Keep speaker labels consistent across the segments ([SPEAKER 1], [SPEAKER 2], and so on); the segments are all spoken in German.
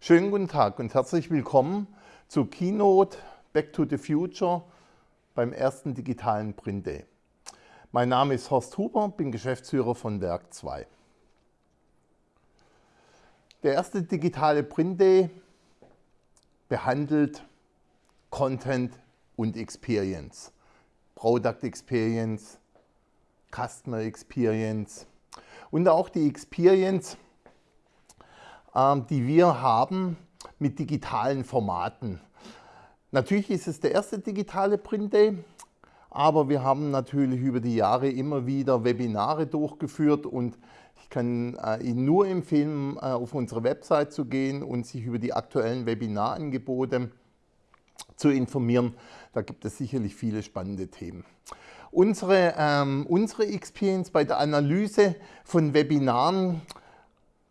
[SPEAKER 1] Schönen guten Tag und herzlich willkommen zu Keynote Back to the Future beim ersten digitalen Print Day. Mein Name ist Horst Huber, bin Geschäftsführer von Werk 2. Der erste digitale Print Day behandelt Content und Experience. Product Experience, Customer Experience und auch die Experience, die wir haben mit digitalen Formaten. Natürlich ist es der erste digitale Print Day, aber wir haben natürlich über die Jahre immer wieder Webinare durchgeführt und ich kann äh, Ihnen nur empfehlen, äh, auf unsere Website zu gehen und sich über die aktuellen Webinarangebote zu informieren. Da gibt es sicherlich viele spannende Themen. Unsere, ähm, unsere Experience bei der Analyse von Webinaren,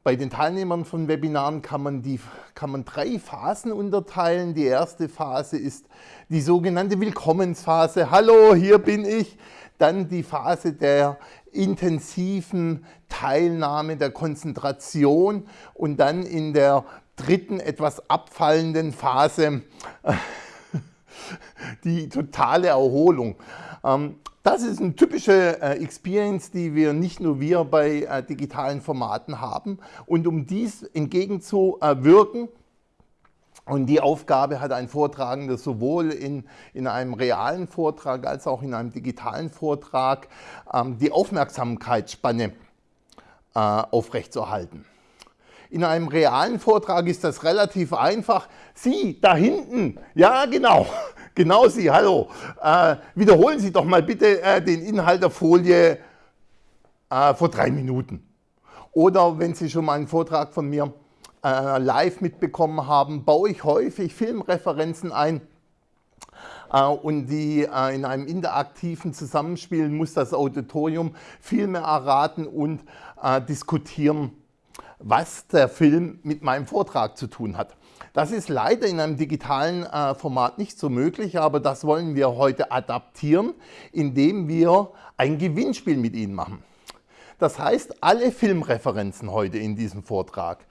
[SPEAKER 1] bei den Teilnehmern von Webinaren kann man, die, kann man drei Phasen unterteilen. Die erste Phase ist die sogenannte Willkommensphase. Hallo, hier bin ich. Dann die Phase der intensiven Teilnahme, der Konzentration und dann in der dritten, etwas abfallenden Phase die totale Erholung. Das ist eine typische äh, Experience, die wir nicht nur wir bei äh, digitalen Formaten haben. Und um dies entgegenzuwirken, und die Aufgabe hat ein Vortragender sowohl in, in einem realen Vortrag als auch in einem digitalen Vortrag, ähm, die Aufmerksamkeitsspanne äh, aufrechtzuerhalten. In einem realen Vortrag ist das relativ einfach. Sie, da hinten, ja genau, genau Sie, hallo. Äh, wiederholen Sie doch mal bitte äh, den Inhalt der Folie äh, vor drei Minuten. Oder wenn Sie schon mal einen Vortrag von mir äh, live mitbekommen haben, baue ich häufig Filmreferenzen ein. Äh, und die äh, in einem interaktiven Zusammenspiel muss das Auditorium viel mehr erraten und diskutieren was der Film mit meinem Vortrag zu tun hat. Das ist leider in einem digitalen äh, Format nicht so möglich, aber das wollen wir heute adaptieren, indem wir ein Gewinnspiel mit Ihnen machen. Das heißt, alle Filmreferenzen heute in diesem Vortrag,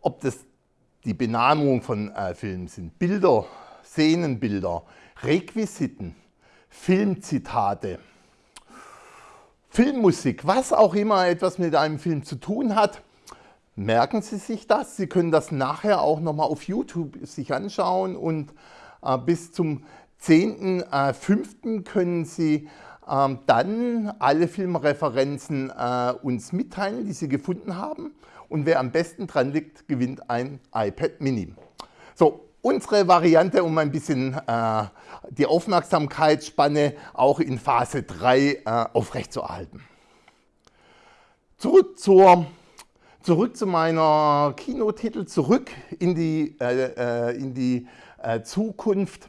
[SPEAKER 1] ob das die Benamung von äh, Filmen sind, Bilder, Szenenbilder, Requisiten, Filmzitate, Filmmusik, was auch immer etwas mit einem Film zu tun hat, Merken Sie sich das. Sie können das nachher auch nochmal auf YouTube sich anschauen und äh, bis zum 10.05. Äh, können Sie äh, dann alle Filmreferenzen äh, uns mitteilen, die Sie gefunden haben. Und wer am besten dran liegt, gewinnt ein iPad Mini. So, unsere Variante, um ein bisschen äh, die Aufmerksamkeitsspanne auch in Phase 3 äh, aufrechtzuerhalten. Zurück zur Zurück zu meiner Kinotitel, zurück in die, äh, äh, in die äh, Zukunft.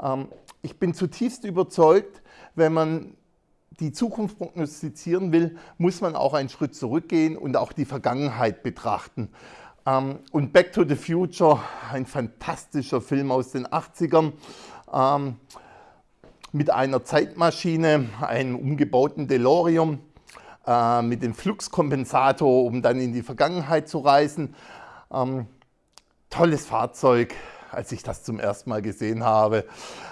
[SPEAKER 1] Ähm, ich bin zutiefst überzeugt, wenn man die Zukunft prognostizieren will, muss man auch einen Schritt zurückgehen und auch die Vergangenheit betrachten. Ähm, und Back to the Future, ein fantastischer Film aus den 80ern, ähm, mit einer Zeitmaschine, einem umgebauten DeLorean, äh, mit dem Fluxkompensator, um dann in die Vergangenheit zu reisen. Ähm, tolles Fahrzeug. Als ich das zum ersten Mal gesehen habe,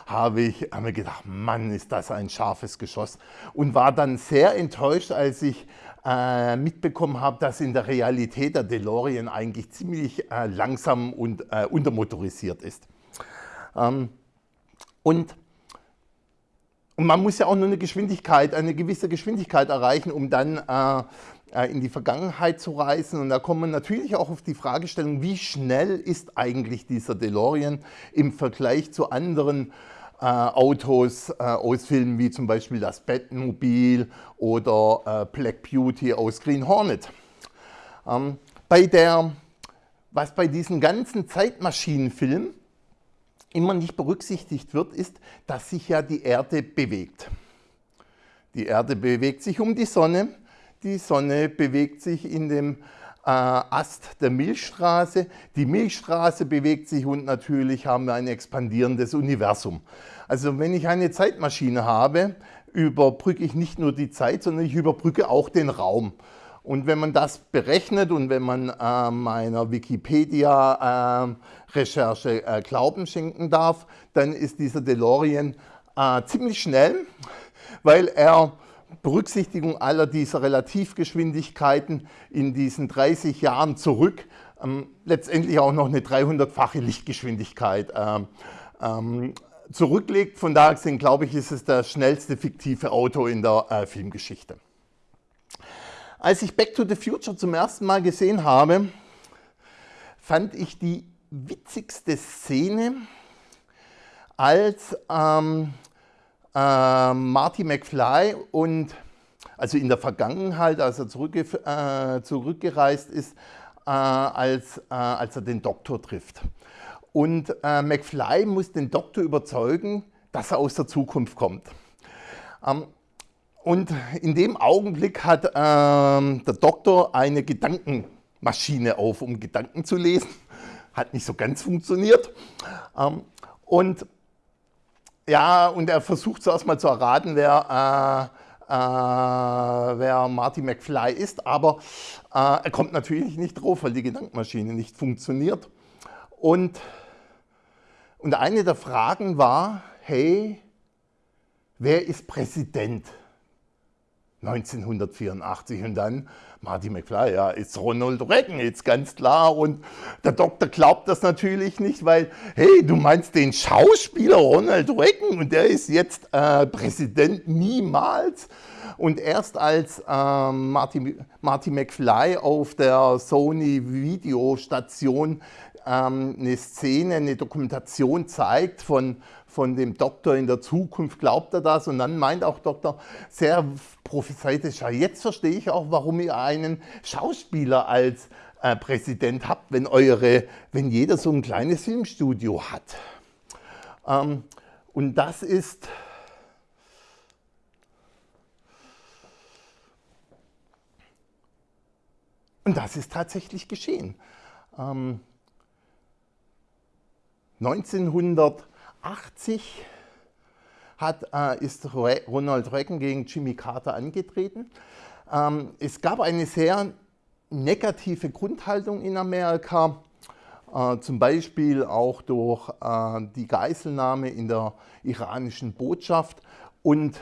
[SPEAKER 1] habe ich mir gedacht, Mann, ist das ein scharfes Geschoss. Und war dann sehr enttäuscht, als ich äh, mitbekommen habe, dass in der Realität der DeLorean eigentlich ziemlich äh, langsam und äh, untermotorisiert ist. Ähm, und und man muss ja auch nur eine Geschwindigkeit, eine gewisse Geschwindigkeit erreichen, um dann äh, äh, in die Vergangenheit zu reisen. Und da kommt man natürlich auch auf die Fragestellung, wie schnell ist eigentlich dieser DeLorean im Vergleich zu anderen äh, Autos äh, aus Filmen wie zum Beispiel das Batmobil oder äh, Black Beauty aus Green Hornet. Ähm, bei der, was bei diesen ganzen Zeitmaschinenfilmen immer nicht berücksichtigt wird, ist, dass sich ja die Erde bewegt. Die Erde bewegt sich um die Sonne, die Sonne bewegt sich in dem äh, Ast der Milchstraße, die Milchstraße bewegt sich und natürlich haben wir ein expandierendes Universum. Also wenn ich eine Zeitmaschine habe, überbrücke ich nicht nur die Zeit, sondern ich überbrücke auch den Raum. Und wenn man das berechnet und wenn man äh, meiner Wikipedia-Recherche äh, äh, Glauben schenken darf, dann ist dieser DeLorean äh, ziemlich schnell, weil er Berücksichtigung aller dieser Relativgeschwindigkeiten in diesen 30 Jahren zurück ähm, letztendlich auch noch eine 300-fache Lichtgeschwindigkeit ähm, ähm, zurücklegt. Von daher gesehen, glaube ich, ist es das schnellste fiktive Auto in der äh, Filmgeschichte. Als ich Back to the Future zum ersten Mal gesehen habe, fand ich die witzigste Szene, als ähm, äh, Marty McFly und also in der Vergangenheit, als er zurückge äh, zurückgereist ist, äh, als, äh, als er den Doktor trifft. Und äh, McFly muss den Doktor überzeugen, dass er aus der Zukunft kommt. Ähm, und in dem Augenblick hat ähm, der Doktor eine Gedankenmaschine auf, um Gedanken zu lesen. Hat nicht so ganz funktioniert. Ähm, und ja, und er versucht zuerst mal zu erraten, wer, äh, äh, wer Marty McFly ist, aber äh, er kommt natürlich nicht drauf, weil die Gedankenmaschine nicht funktioniert. Und, und eine der Fragen war, hey, wer ist Präsident? 1984 und dann Marty McFly, ja, ist Ronald Reagan jetzt ganz klar und der Doktor glaubt das natürlich nicht, weil, hey, du meinst den Schauspieler Ronald Reagan und der ist jetzt äh, Präsident niemals und erst als ähm, Marty, Marty McFly auf der Sony Videostation ähm, eine Szene, eine Dokumentation zeigt von, von dem Doktor in der Zukunft, glaubt er das und dann meint auch Doktor sehr prophezeitig, ja, jetzt verstehe ich auch, warum ihr einen Schauspieler als äh, Präsident habt, wenn, eure, wenn jeder so ein kleines Filmstudio hat. Ähm, und das ist Und das ist tatsächlich geschehen. Ähm, 1980 hat, äh, ist Ronald Reagan gegen Jimmy Carter angetreten. Ähm, es gab eine sehr negative Grundhaltung in Amerika, äh, zum Beispiel auch durch äh, die Geiselnahme in der iranischen Botschaft. Und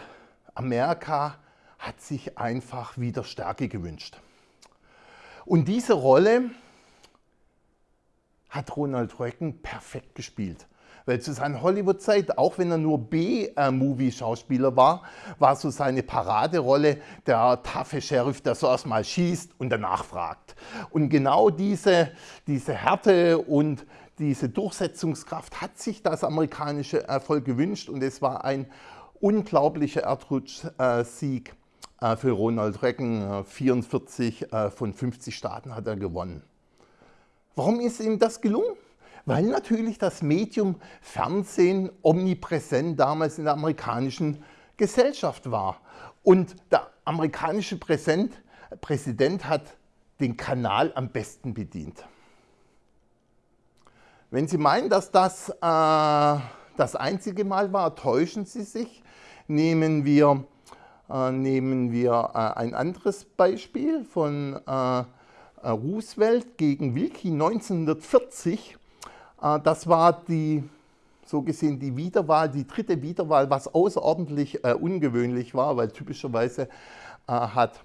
[SPEAKER 1] Amerika hat sich einfach wieder Stärke gewünscht. Und diese Rolle hat Ronald Reagan perfekt gespielt. Weil zu seiner Hollywood-Zeit, auch wenn er nur B-Movie-Schauspieler war, war so seine Paraderolle der taffe Sheriff, der so erstmal schießt und danach fragt. Und genau diese, diese Härte und diese Durchsetzungskraft hat sich das amerikanische Erfolg gewünscht und es war ein unglaublicher Erdrutsch-Sieg äh, für Ronald Reagan. 44 äh, von 50 Staaten hat er gewonnen. Warum ist ihm das gelungen? Weil natürlich das Medium Fernsehen omnipräsent damals in der amerikanischen Gesellschaft war. Und der amerikanische Präsident, Präsident hat den Kanal am besten bedient. Wenn Sie meinen, dass das äh, das einzige Mal war, täuschen Sie sich. Nehmen wir, äh, nehmen wir äh, ein anderes Beispiel von äh, Roosevelt gegen Wilkie 1940. Äh, das war die, so gesehen die Wiederwahl, die dritte Wiederwahl, was außerordentlich äh, ungewöhnlich war, weil typischerweise hat,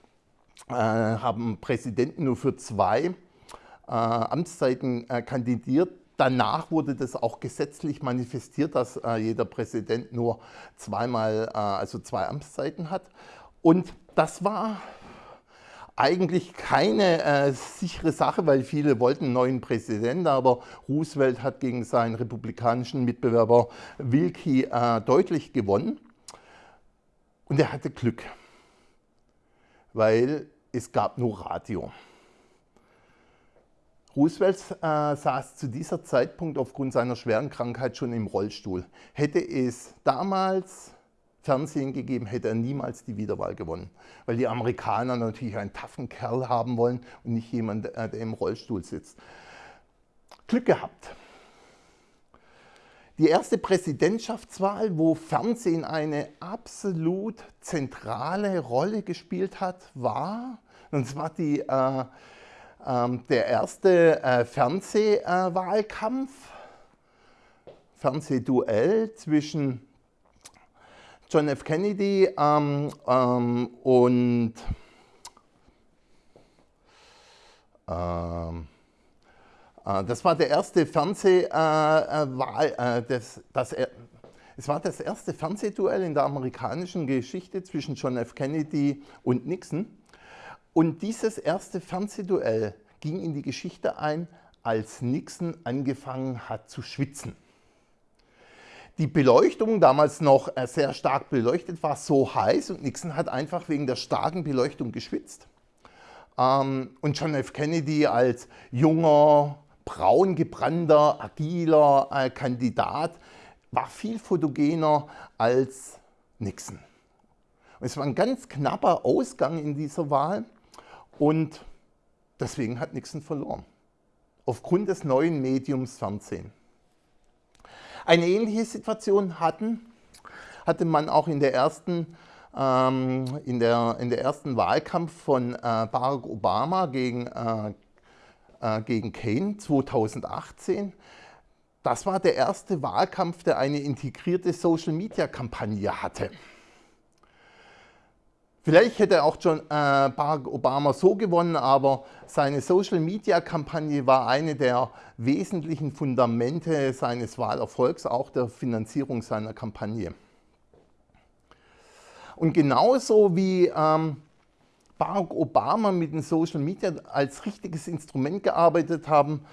[SPEAKER 1] haben Präsidenten nur für zwei Amtszeiten kandidiert. Danach wurde das auch gesetzlich manifestiert, dass jeder Präsident nur zweimal, also zwei Amtszeiten hat. Und das war eigentlich keine äh, sichere Sache, weil viele wollten einen neuen Präsidenten, aber Roosevelt hat gegen seinen republikanischen Mitbewerber Wilkie äh, deutlich gewonnen. Und er hatte Glück, weil es gab nur Radio. Roosevelt äh, saß zu dieser Zeitpunkt aufgrund seiner schweren Krankheit schon im Rollstuhl. Hätte es damals Fernsehen gegeben, hätte er niemals die Wiederwahl gewonnen. Weil die Amerikaner natürlich einen taffen Kerl haben wollen und nicht jemanden, äh, der im Rollstuhl sitzt. Glück gehabt. Die erste Präsidentschaftswahl, wo Fernsehen eine absolut zentrale Rolle gespielt hat, war Und zwar die, äh, äh, der erste äh, Fernsehwahlkampf, Fernsehduell zwischen John F. Kennedy ähm, ähm, und ähm, äh, das war der erste Fernsehwahl, äh, äh, das, das, es war das erste Fernsehduell in der amerikanischen Geschichte zwischen John F. Kennedy und Nixon. Und dieses erste Fernsehduell ging in die Geschichte ein, als Nixon angefangen hat zu schwitzen. Die Beleuchtung, damals noch sehr stark beleuchtet, war so heiß und Nixon hat einfach wegen der starken Beleuchtung geschwitzt. Ähm, und John F. Kennedy als junger, braun gebrannter, agiler äh, Kandidat war viel fotogener als Nixon. Es war ein ganz knapper Ausgang in dieser Wahl und deswegen hat Nixon verloren. Aufgrund des neuen Mediums Fernsehen. Eine ähnliche Situation hatten, hatte man auch in der ersten ähm, in, der, in der ersten Wahlkampf von äh, Barack Obama gegen, äh, äh, gegen Kane 2018. Das war der erste Wahlkampf, der eine integrierte Social-Media-Kampagne hatte. Vielleicht hätte auch John, äh, Barack Obama so gewonnen, aber seine Social-Media-Kampagne war eine der wesentlichen Fundamente seines Wahlerfolgs, auch der Finanzierung seiner Kampagne. Und genauso wie ähm, Barack Obama mit den Social Media als richtiges Instrument gearbeitet haben,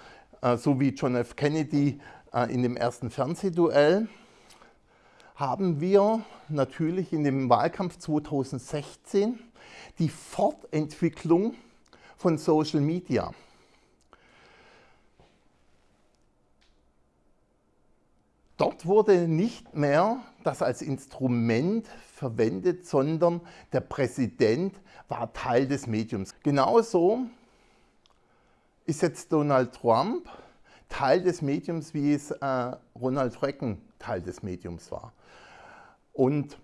[SPEAKER 1] äh, so wie John F. Kennedy äh, in dem ersten Fernsehduell, haben wir natürlich in dem Wahlkampf 2016 die Fortentwicklung von Social Media. Dort wurde nicht mehr das als Instrument verwendet, sondern der Präsident war Teil des Mediums. Genauso ist jetzt Donald Trump Teil des Mediums, wie es äh, Ronald Reagan Teil des Mediums war. Und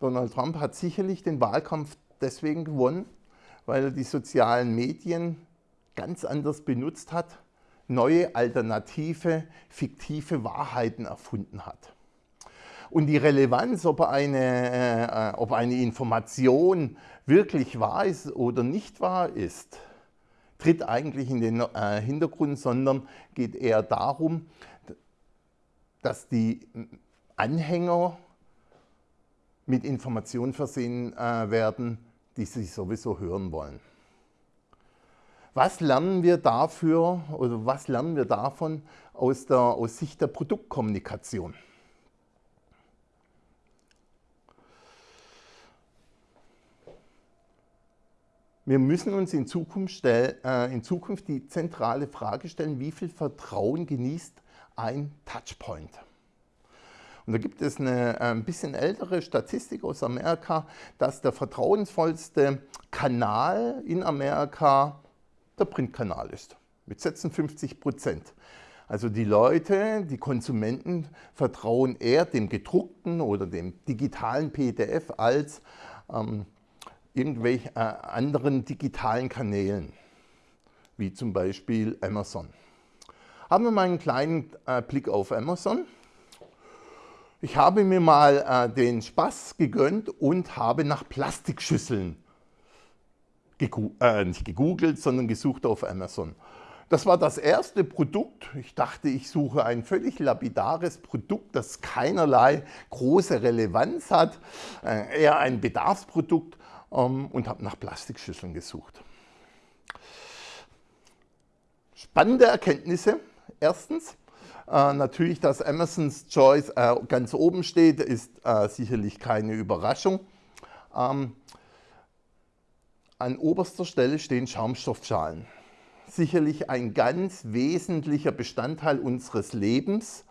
[SPEAKER 1] Donald Trump hat sicherlich den Wahlkampf deswegen gewonnen, weil er die sozialen Medien ganz anders benutzt hat, neue, alternative, fiktive Wahrheiten erfunden hat. Und die Relevanz, ob eine, äh, ob eine Information wirklich wahr ist oder nicht wahr ist, tritt eigentlich in den äh, Hintergrund, sondern geht eher darum, dass die Anhänger mit Informationen versehen äh, werden, die sie sowieso hören wollen. Was lernen wir dafür oder was lernen wir davon aus, der, aus Sicht der Produktkommunikation? Wir müssen uns in Zukunft, stell, äh, in Zukunft die zentrale Frage stellen, wie viel Vertrauen genießt ein Touchpoint? Und da gibt es eine äh, ein bisschen ältere Statistik aus Amerika, dass der vertrauensvollste Kanal in Amerika der Printkanal ist, mit 56 Prozent. Also die Leute, die Konsumenten vertrauen eher dem gedruckten oder dem digitalen PDF als ähm, irgendwelchen äh, anderen digitalen Kanälen, wie zum Beispiel Amazon. Haben wir mal einen kleinen äh, Blick auf Amazon. Ich habe mir mal äh, den Spaß gegönnt und habe nach Plastikschüsseln gegu äh, nicht gegoogelt, sondern gesucht auf Amazon. Das war das erste Produkt. Ich dachte, ich suche ein völlig lapidares Produkt, das keinerlei große Relevanz hat, äh, eher ein Bedarfsprodukt ähm, und habe nach Plastikschüsseln gesucht. Spannende Erkenntnisse. Erstens, natürlich, dass Amazons Choice äh, ganz oben steht, ist äh, sicherlich keine Überraschung. Ähm, an oberster Stelle stehen Schaumstoffschalen. Sicherlich ein ganz wesentlicher Bestandteil unseres Lebens.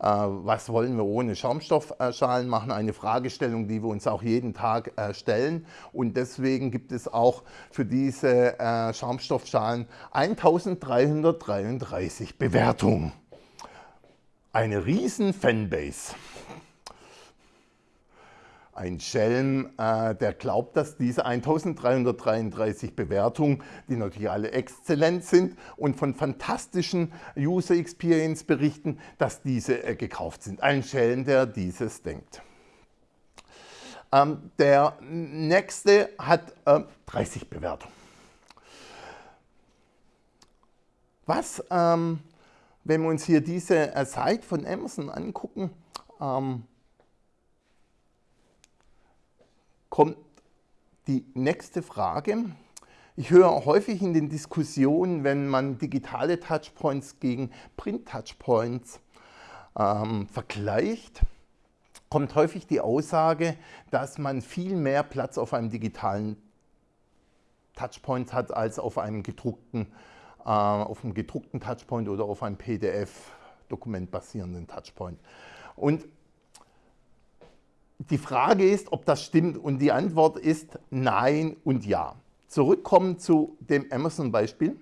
[SPEAKER 1] Äh, was wollen wir ohne Schaumstoffschalen machen? Eine Fragestellung, die wir uns auch jeden Tag äh, stellen. Und deswegen gibt es auch für diese äh, Schaumstoffschalen 1333 Bewertungen. Eine riesen Fanbase. ein Schelm, äh, der glaubt, dass diese 1333 Bewertungen, die natürlich alle exzellent sind und von fantastischen User Experience berichten, dass diese äh, gekauft sind. Ein Schelm, der dieses denkt. Ähm, der nächste hat äh, 30 Bewertungen. Was, ähm, wenn wir uns hier diese äh, Seite von Amazon angucken, ähm, kommt die nächste Frage. Ich höre häufig in den Diskussionen, wenn man digitale Touchpoints gegen Print-Touchpoints ähm, vergleicht, kommt häufig die Aussage, dass man viel mehr Platz auf einem digitalen Touchpoint hat als auf einem gedruckten äh, auf einem gedruckten Touchpoint oder auf einem PDF-Dokument basierenden Touchpoint. Und die Frage ist, ob das stimmt und die Antwort ist nein und ja. Zurückkommen zu dem Amazon-Beispiel,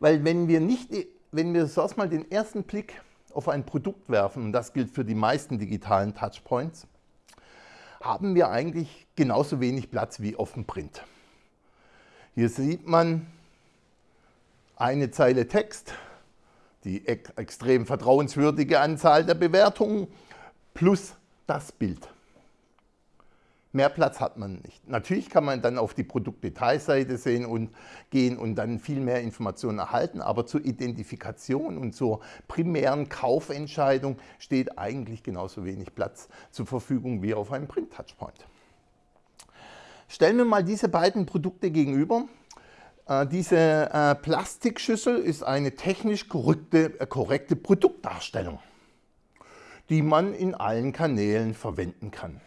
[SPEAKER 1] weil wenn wir nicht, wenn wir erstmal den ersten Blick auf ein Produkt werfen, und das gilt für die meisten digitalen Touchpoints, haben wir eigentlich genauso wenig Platz wie auf dem Print. Hier sieht man eine Zeile Text, die extrem vertrauenswürdige Anzahl der Bewertungen plus das Bild. Mehr Platz hat man nicht. Natürlich kann man dann auf die Produktdetailseite sehen und gehen und dann viel mehr Informationen erhalten, aber zur Identifikation und zur primären Kaufentscheidung steht eigentlich genauso wenig Platz zur Verfügung wie auf einem Print-Touchpoint. Stellen wir mal diese beiden Produkte gegenüber. Äh, diese äh, Plastikschüssel ist eine technisch korrekte, äh, korrekte Produktdarstellung, die man in allen Kanälen verwenden kann.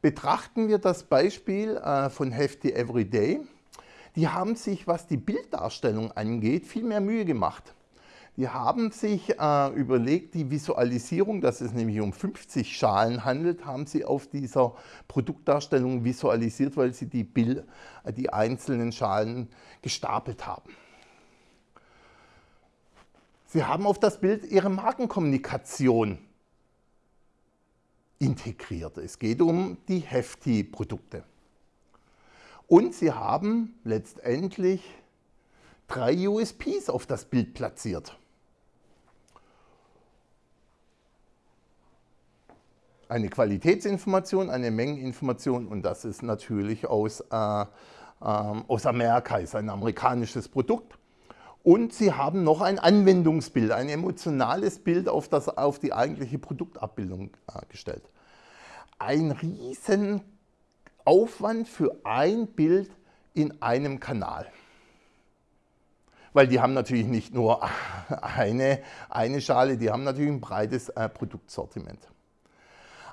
[SPEAKER 1] Betrachten wir das Beispiel von Hefty Everyday. Die haben sich, was die Bilddarstellung angeht, viel mehr Mühe gemacht. Die haben sich äh, überlegt, die Visualisierung, dass es nämlich um 50 Schalen handelt, haben sie auf dieser Produktdarstellung visualisiert, weil sie die, Bild, äh, die einzelnen Schalen gestapelt haben. Sie haben auf das Bild ihre Markenkommunikation integriert. Es geht um die Hefty-Produkte. Und sie haben letztendlich drei USPs auf das Bild platziert. Eine Qualitätsinformation, eine Mengeninformation und das ist natürlich aus, äh, äh, aus Amerika, ist ein amerikanisches Produkt. Und Sie haben noch ein Anwendungsbild, ein emotionales Bild auf, das, auf die eigentliche Produktabbildung äh, gestellt. Ein riesen Aufwand für ein Bild in einem Kanal. Weil die haben natürlich nicht nur eine, eine Schale, die haben natürlich ein breites äh, Produktsortiment.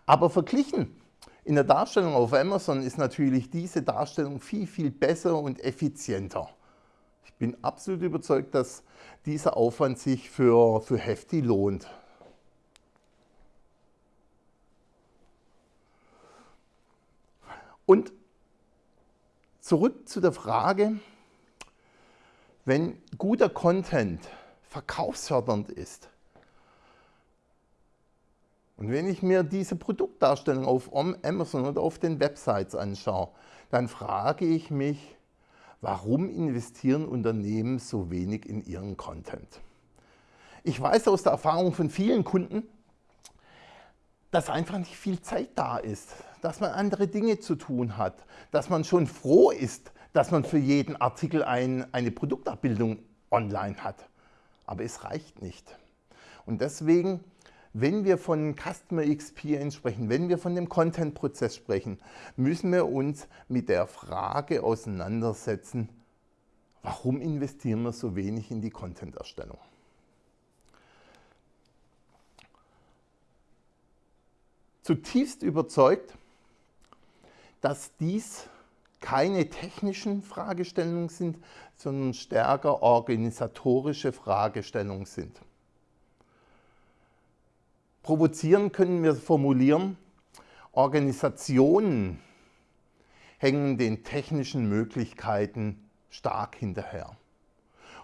[SPEAKER 1] Aber verglichen in der Darstellung auf Amazon ist natürlich diese Darstellung viel, viel besser und effizienter. Ich bin absolut überzeugt, dass dieser Aufwand sich für, für Hefty lohnt. Und zurück zu der Frage, wenn guter Content verkaufsfördernd ist, und wenn ich mir diese Produktdarstellung auf Amazon oder auf den Websites anschaue, dann frage ich mich, warum investieren Unternehmen so wenig in ihren Content? Ich weiß aus der Erfahrung von vielen Kunden, dass einfach nicht viel Zeit da ist, dass man andere Dinge zu tun hat, dass man schon froh ist, dass man für jeden Artikel ein, eine Produktabbildung online hat. Aber es reicht nicht. Und deswegen wenn wir von Customer Experience sprechen, wenn wir von dem Content-Prozess sprechen, müssen wir uns mit der Frage auseinandersetzen, warum investieren wir so wenig in die Content-Erstellung? Zutiefst überzeugt, dass dies keine technischen Fragestellungen sind, sondern stärker organisatorische Fragestellungen sind. Provozieren können wir formulieren, Organisationen hängen den technischen Möglichkeiten stark hinterher.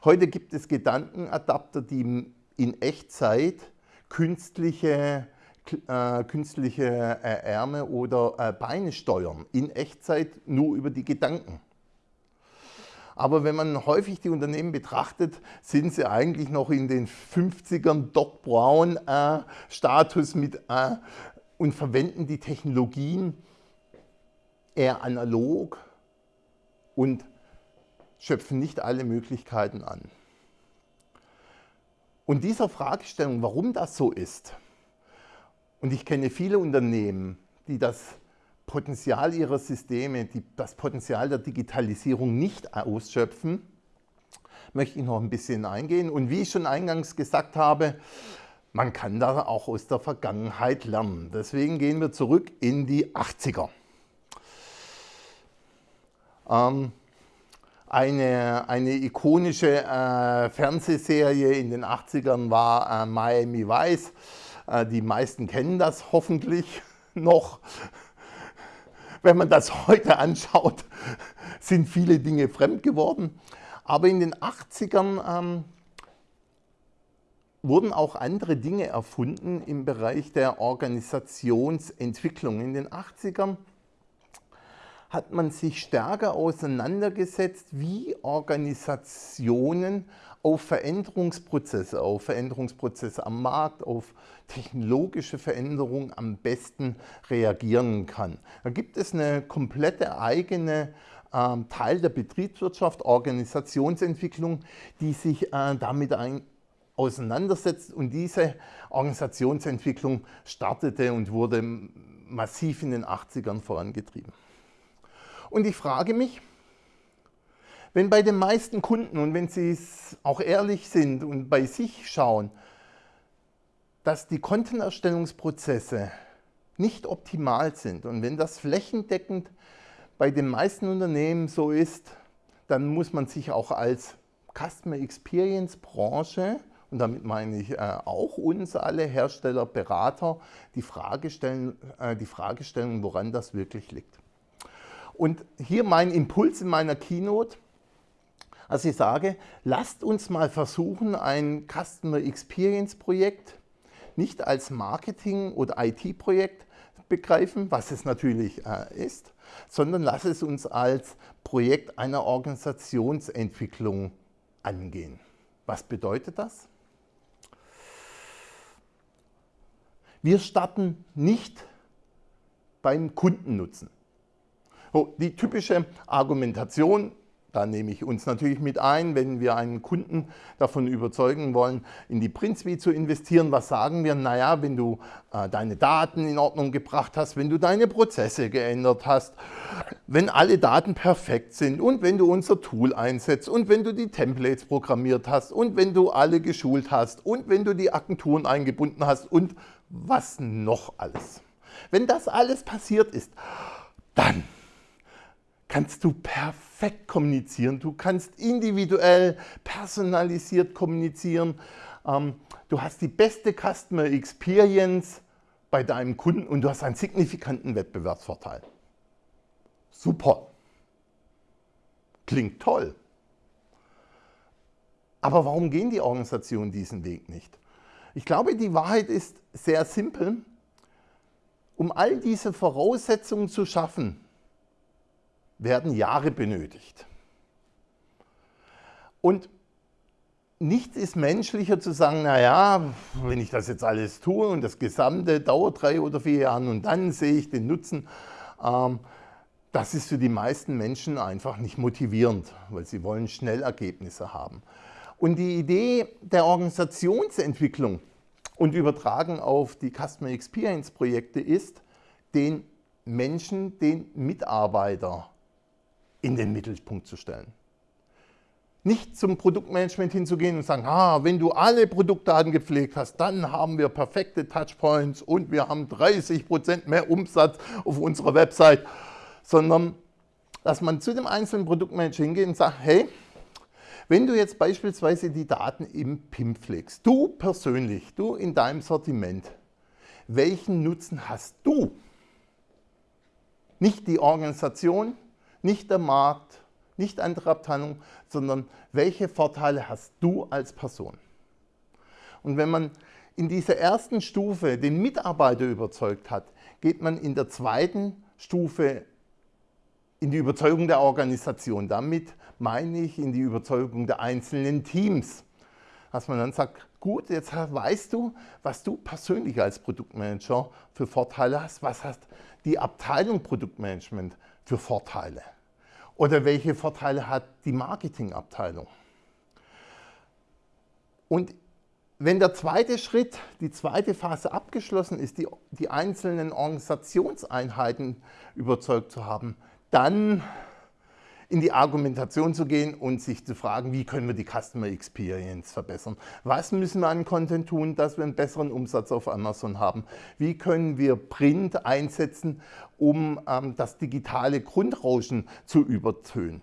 [SPEAKER 1] Heute gibt es Gedankenadapter, die in Echtzeit künstliche äh, künstliche äh, Ärme oder äh, Beine steuern, in Echtzeit nur über die Gedanken. Aber wenn man häufig die Unternehmen betrachtet, sind sie eigentlich noch in den 50ern Doc Brown äh, Status mit äh, und verwenden die Technologien eher analog und schöpfen nicht alle Möglichkeiten an. Und dieser Fragestellung, warum das so ist, und ich kenne viele Unternehmen, die das Potenzial ihrer Systeme, die, das Potenzial der Digitalisierung nicht ausschöpfen, möchte ich noch ein bisschen eingehen. Und wie ich schon eingangs gesagt habe, man kann da auch aus der Vergangenheit lernen. Deswegen gehen wir zurück in die 80er. Ähm, eine, eine ikonische äh, Fernsehserie in den 80ern war äh, Miami Vice. Äh, die meisten kennen das hoffentlich noch. Wenn man das heute anschaut, sind viele Dinge fremd geworden. Aber in den 80ern ähm, wurden auch andere Dinge erfunden im Bereich der Organisationsentwicklung. In den 80ern hat man sich stärker auseinandergesetzt, wie Organisationen auf Veränderungsprozesse, auf Veränderungsprozesse am Markt, auf technologische Veränderungen am besten reagieren kann. Da gibt es eine komplette eigene äh, Teil der Betriebswirtschaft, Organisationsentwicklung, die sich äh, damit ein, auseinandersetzt und diese Organisationsentwicklung startete und wurde massiv in den 80ern vorangetrieben. Und ich frage mich, wenn bei den meisten Kunden und wenn sie es auch ehrlich sind und bei sich schauen, dass die Kontenerstellungsprozesse nicht optimal sind und wenn das flächendeckend bei den meisten Unternehmen so ist, dann muss man sich auch als Customer Experience Branche und damit meine ich äh, auch uns alle Hersteller, Berater, die Frage stellen, äh, die Frage stellen, woran das wirklich liegt. Und hier mein Impuls in meiner Keynote, also ich sage, lasst uns mal versuchen, ein Customer Experience Projekt nicht als Marketing- oder IT-Projekt begreifen, was es natürlich äh, ist, sondern lasst es uns als Projekt einer Organisationsentwicklung angehen. Was bedeutet das? Wir starten nicht beim Kundennutzen. Die typische Argumentation, da nehme ich uns natürlich mit ein, wenn wir einen Kunden davon überzeugen wollen, in die PrintSuite zu investieren. Was sagen wir? Naja, wenn du äh, deine Daten in Ordnung gebracht hast, wenn du deine Prozesse geändert hast, wenn alle Daten perfekt sind und wenn du unser Tool einsetzt und wenn du die Templates programmiert hast und wenn du alle geschult hast und wenn du die Agenturen eingebunden hast und was noch alles. Wenn das alles passiert ist, dann kannst du perfekt kommunizieren. Du kannst individuell, personalisiert kommunizieren. Ähm, du hast die beste Customer Experience bei deinem Kunden und du hast einen signifikanten Wettbewerbsvorteil. Super. Klingt toll. Aber warum gehen die Organisationen diesen Weg nicht? Ich glaube, die Wahrheit ist sehr simpel. Um all diese Voraussetzungen zu schaffen, werden Jahre benötigt. Und nichts ist menschlicher zu sagen, naja, wenn ich das jetzt alles tue und das Gesamte dauert drei oder vier Jahre und dann sehe ich den Nutzen, ähm, das ist für die meisten Menschen einfach nicht motivierend, weil sie wollen schnell Ergebnisse haben. Und die Idee der Organisationsentwicklung und übertragen auf die Customer Experience Projekte ist, den Menschen, den Mitarbeiter in den Mittelpunkt zu stellen. Nicht zum Produktmanagement hinzugehen und sagen, ah, wenn du alle Produktdaten gepflegt hast, dann haben wir perfekte Touchpoints und wir haben 30% mehr Umsatz auf unserer Website, sondern dass man zu dem einzelnen Produktmanager hingeht und sagt, hey, wenn du jetzt beispielsweise die Daten im PIM pflegst, du persönlich, du in deinem Sortiment, welchen Nutzen hast du? Nicht die Organisation, nicht der Markt, nicht andere Abteilungen, sondern welche Vorteile hast du als Person? Und wenn man in dieser ersten Stufe den Mitarbeiter überzeugt hat, geht man in der zweiten Stufe in die Überzeugung der Organisation. Damit meine ich in die Überzeugung der einzelnen Teams. Dass man dann sagt, gut, jetzt weißt du, was du persönlich als Produktmanager für Vorteile hast, was hat die Abteilung Produktmanagement für Vorteile oder welche Vorteile hat die Marketingabteilung. Und wenn der zweite Schritt, die zweite Phase abgeschlossen ist, die, die einzelnen Organisationseinheiten überzeugt zu haben, dann in die Argumentation zu gehen und sich zu fragen, wie können wir die Customer Experience verbessern? Was müssen wir an Content tun, dass wir einen besseren Umsatz auf Amazon haben? Wie können wir Print einsetzen, um ähm, das digitale Grundrauschen zu übertönen?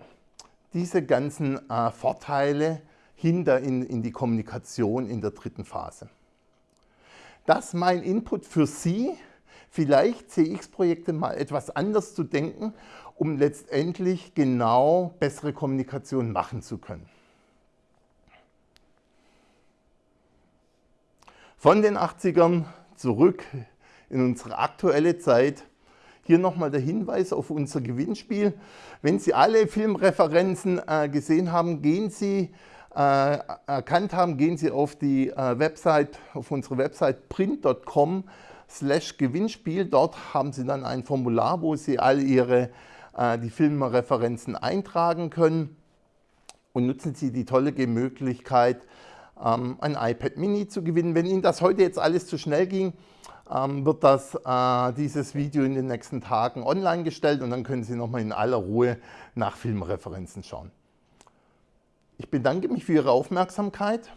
[SPEAKER 1] Diese ganzen äh, Vorteile hinter in, in die Kommunikation in der dritten Phase. Das ist mein Input für Sie, vielleicht CX-Projekte mal etwas anders zu denken, um letztendlich genau bessere Kommunikation machen zu können. Von den 80ern zurück in unsere aktuelle Zeit. Hier nochmal der Hinweis auf unser Gewinnspiel. Wenn Sie alle Filmreferenzen äh, gesehen haben, gehen Sie äh, erkannt haben, gehen Sie auf die äh, Website, auf unsere Website print.com slash Gewinnspiel. Dort haben Sie dann ein Formular, wo Sie all Ihre äh, die Filmreferenzen eintragen können und nutzen Sie die tolle Möglichkeit, ähm, ein iPad Mini zu gewinnen. Wenn Ihnen das heute jetzt alles zu schnell ging, ähm, wird das, äh, dieses Video in den nächsten Tagen online gestellt und dann können Sie nochmal in aller Ruhe nach Filmreferenzen schauen. Ich bedanke mich für Ihre Aufmerksamkeit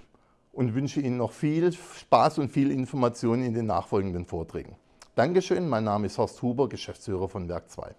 [SPEAKER 1] und wünsche Ihnen noch viel Spaß und viel Information in den nachfolgenden Vorträgen. Dankeschön, mein Name ist Horst Huber, Geschäftsführer von Werk 2.